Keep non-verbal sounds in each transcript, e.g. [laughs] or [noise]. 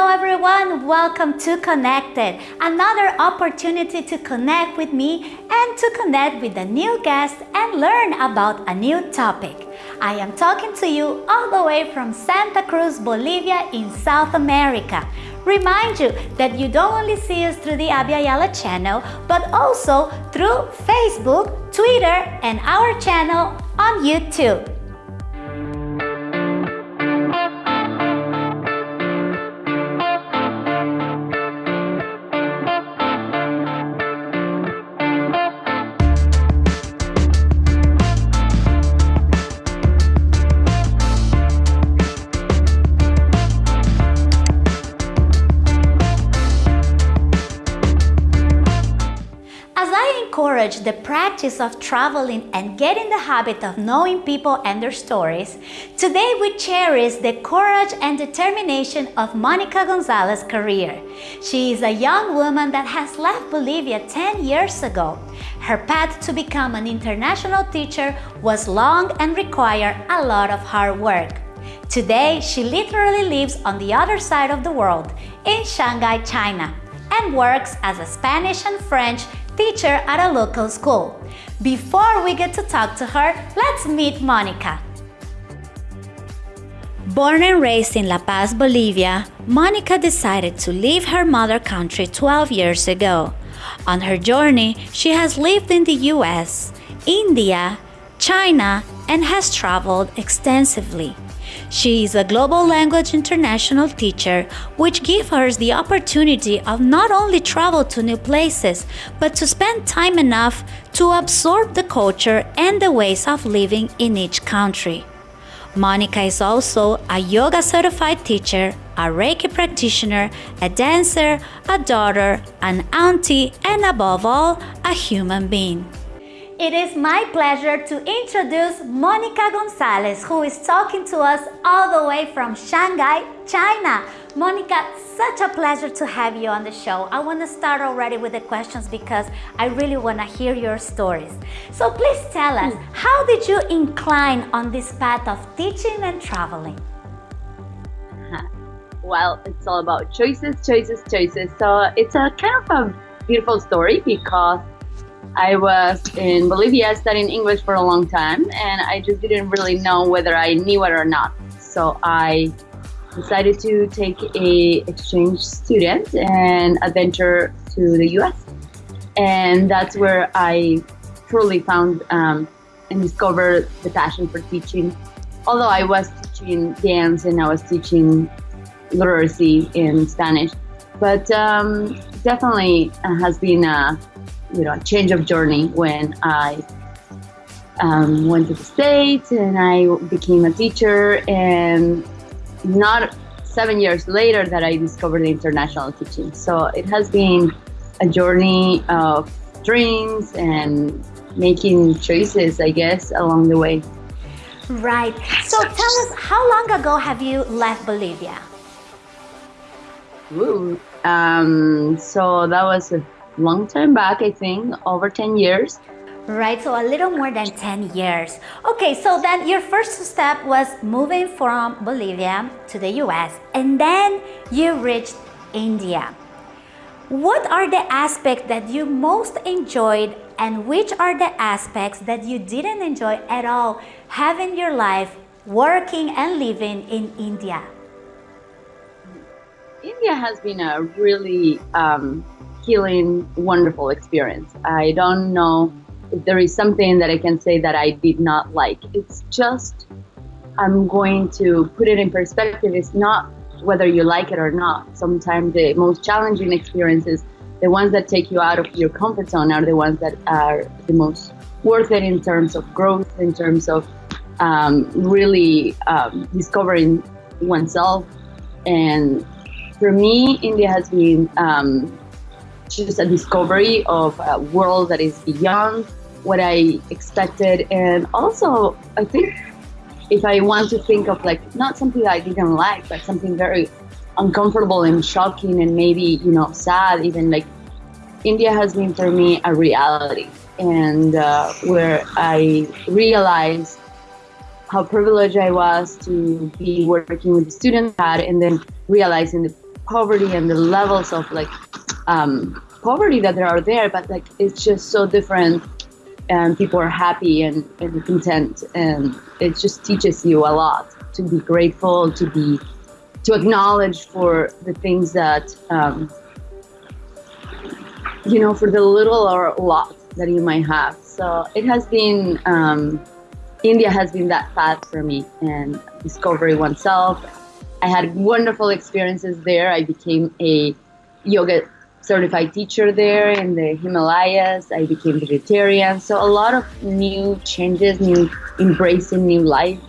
Hello everyone, welcome to Connected, another opportunity to connect with me and to connect with a new guest and learn about a new topic. I am talking to you all the way from Santa Cruz, Bolivia in South America. Remind you that you don't only see us through the Abya Yala channel, but also through Facebook, Twitter, and our channel on YouTube. Encourage the practice of traveling and get in the habit of knowing people and their stories, today we cherish the courage and determination of Monica Gonzalez's career. She is a young woman that has left Bolivia 10 years ago. Her path to become an international teacher was long and required a lot of hard work. Today, she literally lives on the other side of the world, in Shanghai, China, and works as a Spanish and French teacher at a local school. Before we get to talk to her, let's meet Monica. Born and raised in La Paz, Bolivia, Monica decided to leave her mother country 12 years ago. On her journey, she has lived in the US, India, China, and has traveled extensively. She is a global language international teacher, which gives her the opportunity of not only travel to new places, but to spend time enough to absorb the culture and the ways of living in each country. Monica is also a yoga certified teacher, a Reiki practitioner, a dancer, a daughter, an auntie, and above all, a human being. It is my pleasure to introduce Monica Gonzalez, who is talking to us all the way from Shanghai, China. Monica, such a pleasure to have you on the show. I want to start already with the questions because I really want to hear your stories. So please tell us, hmm. how did you incline on this path of teaching and traveling? [laughs] Well, it's all about choices, choices, choices. So it's a kind of a beautiful story because I was in Bolivia studying English for a long time and I just didn't really know whether I knew it or not. So I decided to take a exchange student and adventure to the US. And that's where I truly found um, and discovered the passion for teaching. Although I was teaching dance and I was teaching literacy in Spanish, but um, definitely has been a you know, a change of journey when I um, went to the States and I became a teacher and not seven years later that I discovered international teaching. So it has been a journey of dreams and making choices, I guess, along the way. Right. So tell us, how long ago have you left Bolivia? Ooh, um, so that was a long time back, I think, over 10 years. Right, so a little more than 10 years. Okay, so then your first step was moving from Bolivia to the US and then you reached India. What are the aspects that you most enjoyed and which are the aspects that you didn't enjoy at all having your life working and living in India? India has been a really um, healing, wonderful experience. I don't know if there is something that I can say that I did not like. It's just, I'm going to put it in perspective. It's not whether you like it or not. Sometimes the most challenging experiences, the ones that take you out of your comfort zone, are the ones that are the most worth it in terms of growth, in terms of um, really um, discovering oneself. And for me, India has been um, just a discovery of a world that is beyond what I expected. And also, I think if I want to think of like not something that I didn't like, but something very uncomfortable and shocking and maybe, you know, sad, even like India has been for me a reality. And uh, where I realized how privileged I was to be working with the students had and then realizing the poverty and the levels of like um, poverty that there are there, but like it's just so different and people are happy and, and content and it just teaches you a lot to be grateful, to be to acknowledge for the things that um, you know, for the little or lot that you might have. So it has been um, India has been that path for me and discovery oneself. I had wonderful experiences there. I became a yoga certified teacher there in the Himalayas. I became vegetarian. So a lot of new changes, new embracing new life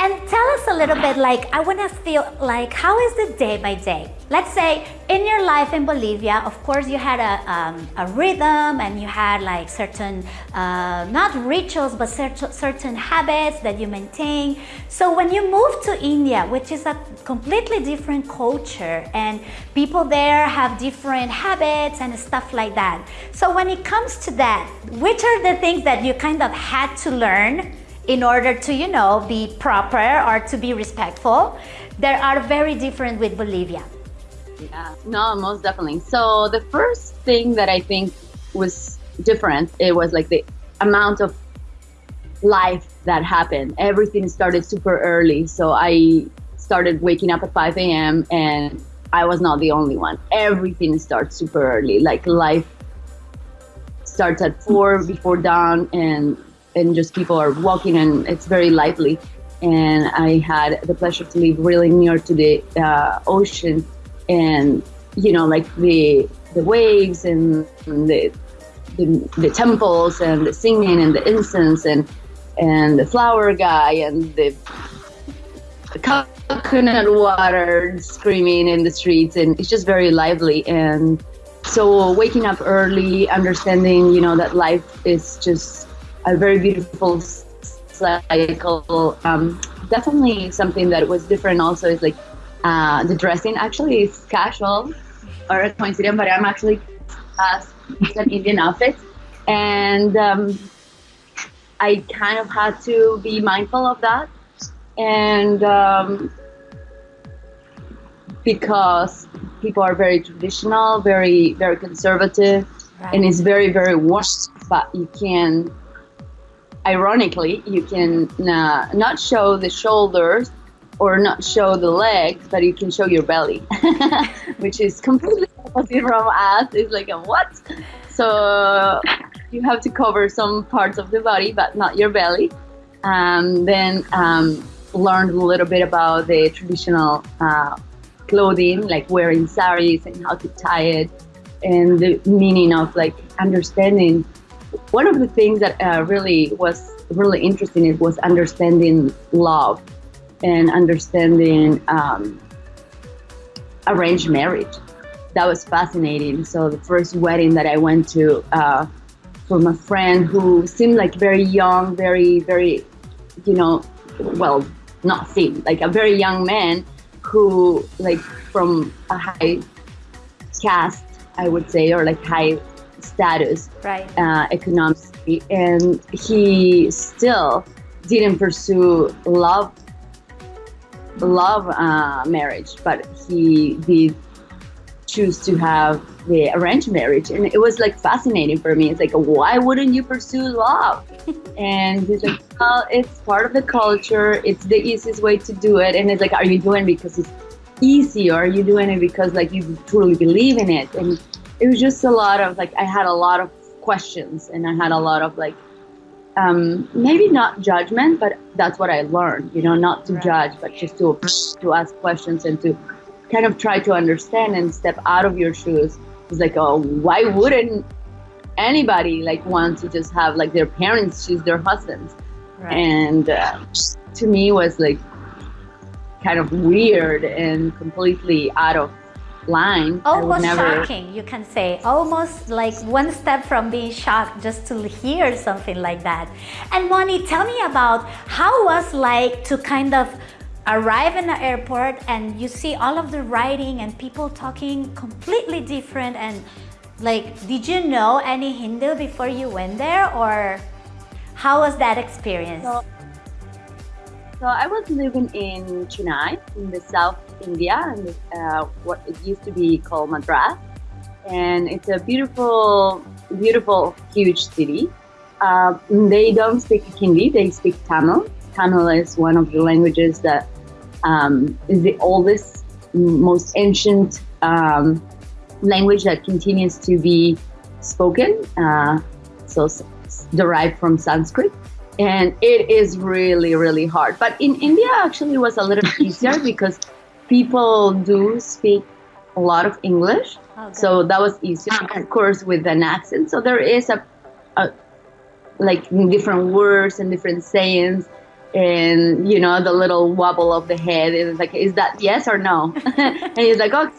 and tell us a little bit like, I want to feel like, how is the day by day? Let's say in your life in Bolivia, of course you had a, um, a rhythm and you had like certain, uh, not rituals, but certain, certain habits that you maintain. So when you move to India, which is a completely different culture and people there have different habits and stuff like that. So when it comes to that, which are the things that you kind of had to learn in order to, you know, be proper or to be respectful, they are very different with Bolivia. Yeah, no, most definitely. So the first thing that I think was different, it was like the amount of life that happened. Everything started super early. So I started waking up at 5 a.m. and I was not the only one. Everything starts super early. Like life starts at four before dawn and and just people are walking and it's very lively. And I had the pleasure to live really near to the uh, ocean and, you know, like the, the waves and, the, the, the temples and the singing and the incense and, and the flower guy and the coconut water screaming in the streets and it's just very lively and so waking up early understanding you know that life is just a very beautiful cycle. Um, definitely something that was different also is like uh, the dressing actually is casual or a coincidence, but I'm actually uh, an Indian outfit. And um, I kind of had to be mindful of that. And um, because people are very traditional, very, very conservative, right. and it's very, very washed, but you can ironically, you can uh, not show the shoulders or not show the legs, but you can show your belly, [laughs] which is completely [laughs] opposite from us. It's like a what? So you have to cover some parts of the body, but not your belly. Um, then um, learned a little bit about the traditional uh, clothing, like wearing saris and how to tie it, and the meaning of like understanding one of the things that uh, really was really interesting it was understanding love and understanding um, arranged marriage. That was fascinating. So the first wedding that I went to uh, from a friend who seemed like very young, very, very, you know, well, not seemed like a very young man who like from a high caste, I would say, or like high status right. uh, economically, and he still didn't pursue love love uh, marriage, but he did choose to have the arranged marriage, and it was like fascinating for me. It's like, why wouldn't you pursue love? [laughs] and he's like, well, it's part of the culture. It's the easiest way to do it. And it's like, are you doing it because it's easy, or are you doing it because like you truly believe in it? And it was just a lot of like I had a lot of questions and I had a lot of like um, maybe not judgment, but that's what I learned. You know, not to right. judge, but just to to ask questions and to kind of try to understand and step out of your shoes. It's like, oh, why wouldn't anybody like want to just have like their parents choose their husbands? Right. And uh, to me was like kind of weird and completely out of line. Almost never... shocking, you can say. Almost like one step from being shocked just to hear something like that. And Moni, tell me about how was like to kind of arrive in the airport and you see all of the writing and people talking completely different and like did you know any Hindu before you went there or how was that experience? So, so I was living in Chennai in the south India, and uh, what it used to be called Madras, and it's a beautiful, beautiful, huge city. Uh, they don't speak Hindi; they speak Tamil. Tamil is one of the languages that um, is the oldest, most ancient um, language that continues to be spoken. Uh, so derived from Sanskrit and it is really really hard. But in india actually was a little [laughs] easier because people do speak a lot of english. Okay. so that was easier of course with an accent. So there is a, a like different words and different sayings and you know the little wobble of the head. And it's like is that yes or no? [laughs] And he's like oh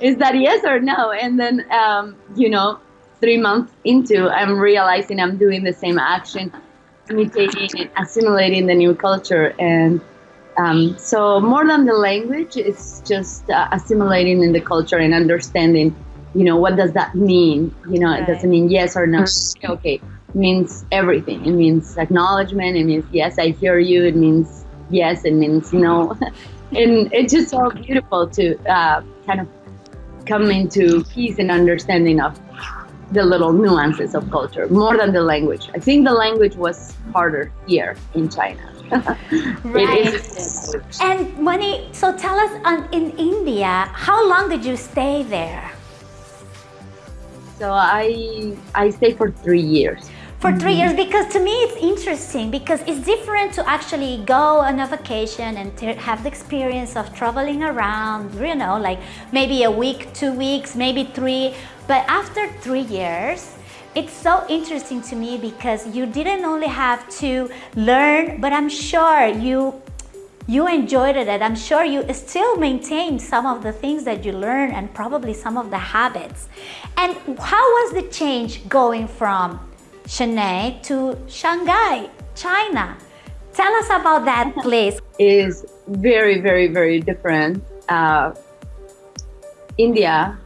is that yes or no? And then um, you know three months into i'm realizing i'm doing the same action imitating and assimilating the new culture. And um, so, more than the language, it's just uh, assimilating in the culture and understanding. You know, what does that mean? You know, right. it doesn't mean yes or no. Okay, it means everything. It means acknowledgement. It means yes, I hear you. It means yes. It means no. [laughs] and it's just so beautiful to uh, kind of come into peace and understanding of the little nuances of culture more than the language. I think the language was harder here in China. [laughs] right. And Moni, so tell us um, in India, how long did you stay there? So I I stayed for three years for three years mm-hmm. because to me it's interesting because it's different to actually go on a vacation and have the experience of traveling around you know like maybe a week two weeks maybe three. But after three years it's so interesting to me because you didn't only have to learn but i'm sure you you enjoyed it and i'm sure you still maintain some of the things that you learned and probably some of the habits. And how was the change going from Chennai to Shanghai, China. Tell us about that place. Is very, very, very different. Uh, India,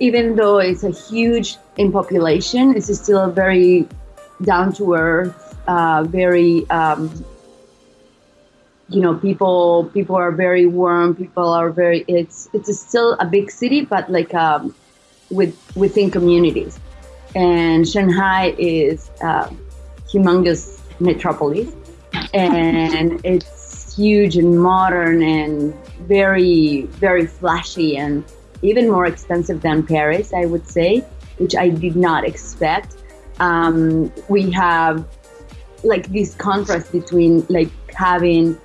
even though it's a huge in population, it's still very down to earth, uh, very um, you know people people are very warm people are very it's it's still a big city but like um, with within communities and Shanghai is a humongous metropolis, and [laughs] it's huge and modern and very, very flashy and even more expensive than Paris, I would say, which I did not expect. Um, we have like this contrast between like having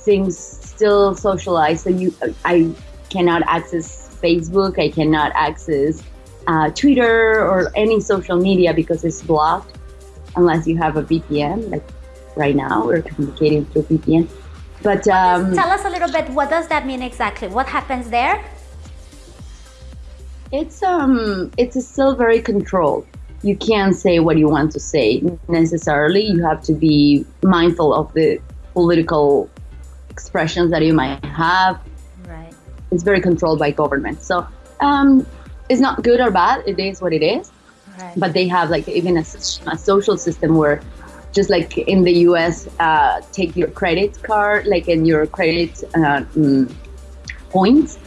things still socialized. So you, I cannot access Facebook, I cannot access uh, Twitter or any social media because it's blocked unless you have a VPN. Like right now, we're communicating through VPN. But um, tell us a little bit. What does that mean exactly? What happens there? It's um, it's still very controlled. You can't say what you want to say necessarily. You have to be mindful of the political expressions that you might have. Right. It's very controlled by government. So um, it's not good or bad. It is what it is. Right. But they have like even a, a, social system where, just like in the U.S., uh, take your credit card, like in your credit uh, mm, points.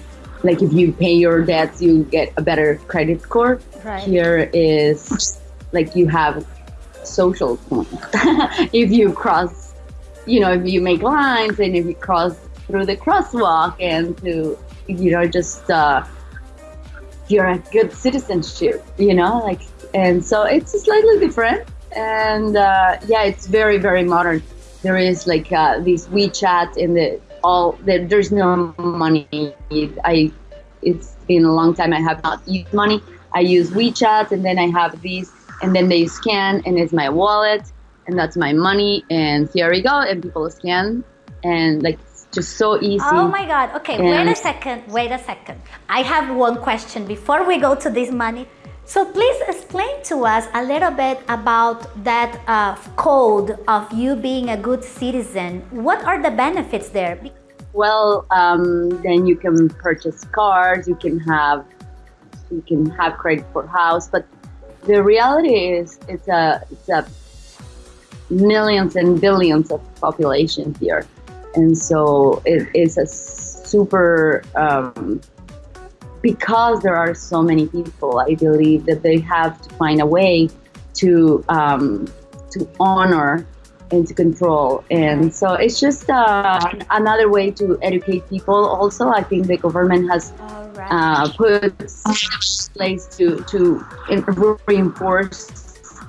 Like if you pay your debts, you get a better credit score. Right. Here is like you have social points. [laughs] if you cross, you know, if you make lines and if you cross through the crosswalk and to, you know, just. Uh, you're a good citizenship, you know, like, and so it's slightly different. And uh, yeah, it's very, very modern. There is like uh, this WeChat in the all, there, there's no money. I, it's been a long time I have not used money. I use WeChat and then I have these, and then they scan and it's my wallet and that's my money. And here we go. And people scan and like just so easy. Oh my God. Okay, and wait a second. Wait a second. I have one question before we go to this money. So please explain to us a little bit about that uh, code of you being a good citizen. What are the benefits there? Well, um, then you can purchase cars. You can have you can have credit for house. But the reality is, it's a it's a millions and billions of population here and so it is a super um, because there are so many people. I believe that they have to find a way to um, to honor and to control. And so it's just uh, another way to educate people. Also, I think the government has right. uh, put place to to reinforce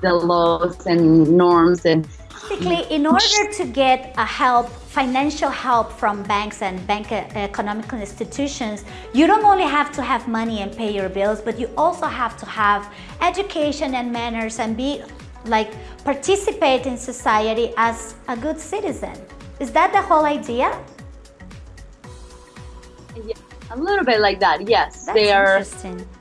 the laws and norms and basically in order to get a help financial help from banks and bank uh, economic institutions you don't only have to have money and pay your bills but you also have to have education and manners and be like participate in society as a good citizen is that the whole idea. A little bit like that, yes. That's they are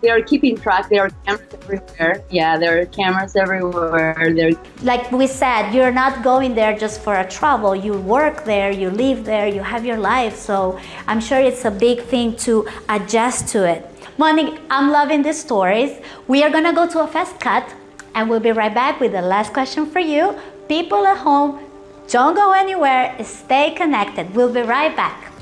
they are keeping track. There are cameras everywhere. Yeah, there are cameras everywhere. There like we said, you're not going there just for a travel. You work there, you live there, you have your life. So I'm sure it's a big thing to adjust to it. Monique, I'm loving these stories. We are gonna go to a fast cut and we'll be right back with the last question for you. People at home, don't go anywhere, stay connected. We'll be right back.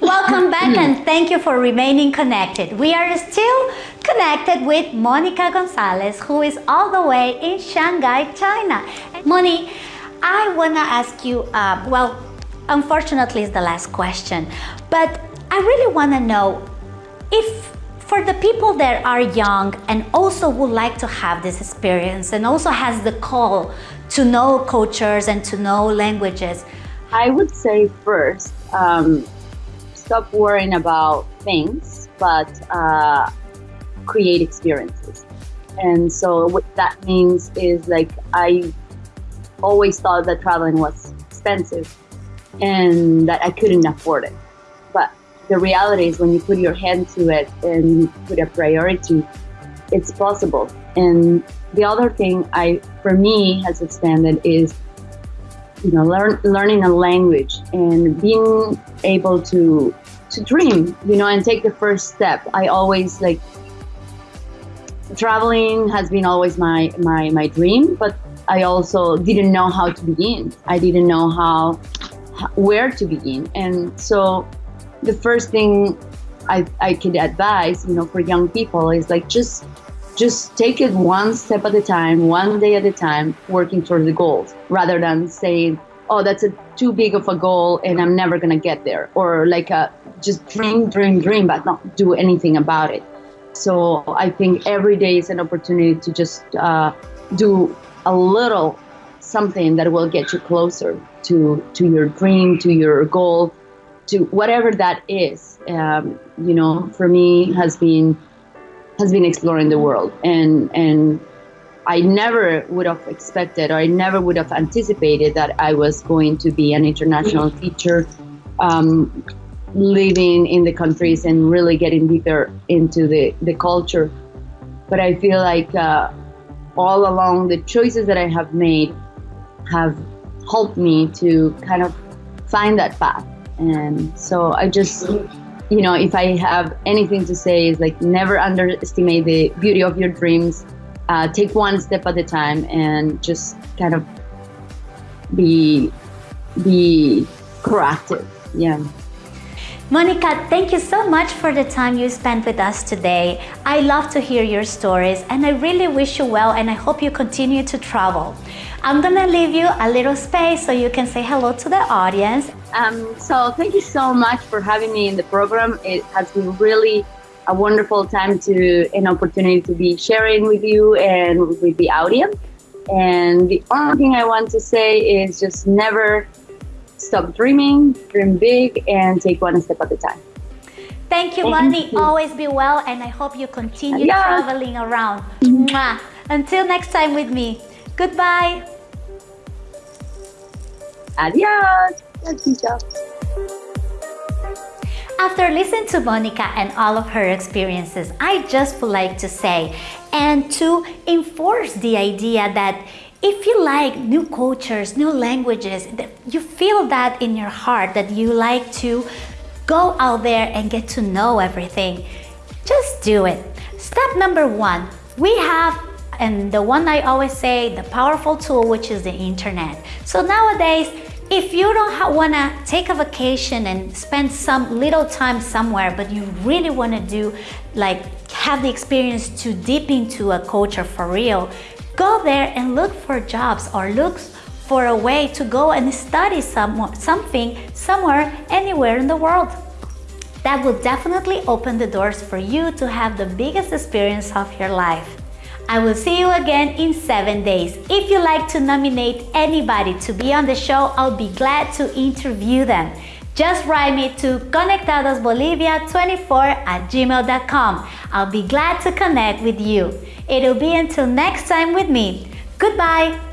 Welcome back and thank you for remaining connected. We are still connected with Monica Gonzalez, who is all the way in Shanghai, China. Moni, I wanna ask you, uh, well, unfortunately it's the last question, but I really wanna know if for the people that are young and also would like to have this experience and also has the call to know cultures and to know languages. I would say first, um, stop worrying about things, but uh, create experiences. And so what that means is like I always thought that traveling was expensive and that I couldn't afford it. But the reality is when you put your hand to it and you put a priority, it's possible. And the other thing I, for me, has expanded is you know, learn, learning a language and being able to to dream, you know, and take the first step. I always like traveling has been always my my my dream, but I also didn't know how to begin. I didn't know how where to begin, and so the first thing I I could advise, you know, for young people is like just just take it one step at a time, one day at a time, working towards the goals, rather than saying, "Oh, that's a too big of a goal and I'm never gonna get there," or like a just dream, dream, dream, but not do anything about it. So I think every day is an opportunity to just uh, do a little something that will get you closer to to your dream, to your goal, to whatever that is. Um, you know, for me has been has been exploring the world and and I never would have expected or I never would have anticipated that I was going to be an international teacher, um, living in the countries and really getting deeper into the, the culture. But I feel like uh, all along the choices that I have made have helped me to kind of find that path. And so I just you know, if I have anything to say, is like never underestimate the beauty of your dreams. Uh, take one step at a time, and just kind of be be proactive. Yeah. Monica, thank you so much for the time you spent with us today. I love to hear your stories and I really wish you well and I hope you continue to travel. I'm gonna leave you a little space so you can say hello to the audience. Um, so thank you so much for having me in the program. It has been really a wonderful time to an opportunity to be sharing with you and with the audience. And the only thing I want to say is just never stop dreaming, dream big, and take one step at a time. Thank you, Thank You. Always be well, and I hope you continue Adios. traveling around. Mwah. Until next time with me. Goodbye. Adios. After listening to Monica and all of her experiences, I just would like to say and to enforce the idea that if you like new cultures, new languages, you feel that in your heart that you like to go out there and get to know everything, just do it. Step number one, we have and the one I always say, the powerful tool, which is the internet. So nowadays, If you don't want to take a vacation and spend some little time somewhere, but you really want to do like have the experience to dip into a culture for real, go there and look for jobs or look for a way to go and study some, something somewhere, anywhere in the world. That will definitely open the doors for you to have the biggest experience of your life. I will see you again in seven days. If you like to nominate anybody to be on the show, I'll be glad to interview them. Just write me to conectadosbolivia24 at gmail.com. I'll be glad to connect with you. It'll be until next time with me. Goodbye.